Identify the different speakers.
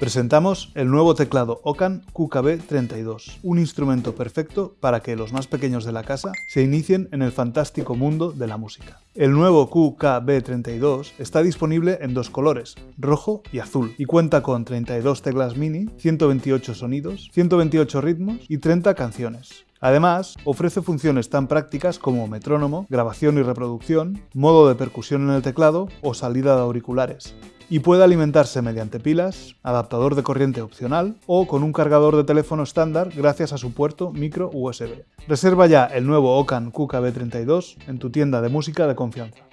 Speaker 1: Presentamos el nuevo teclado Ocan QKB32, un instrumento perfecto para que los más pequeños de la casa se inicien en el fantástico mundo de la música. El nuevo QKB32 está disponible en dos colores, rojo y azul, y cuenta con 32 teclas mini, 128 sonidos, 128 ritmos y 30 canciones. Además, ofrece funciones tan prácticas como metrónomo, grabación y reproducción, modo de percusión en el teclado o salida de auriculares y puede alimentarse mediante pilas, adaptador de corriente opcional o con un cargador de teléfono estándar gracias a su puerto micro USB. Reserva ya el nuevo Ocan QKB32 en tu tienda de música de confianza.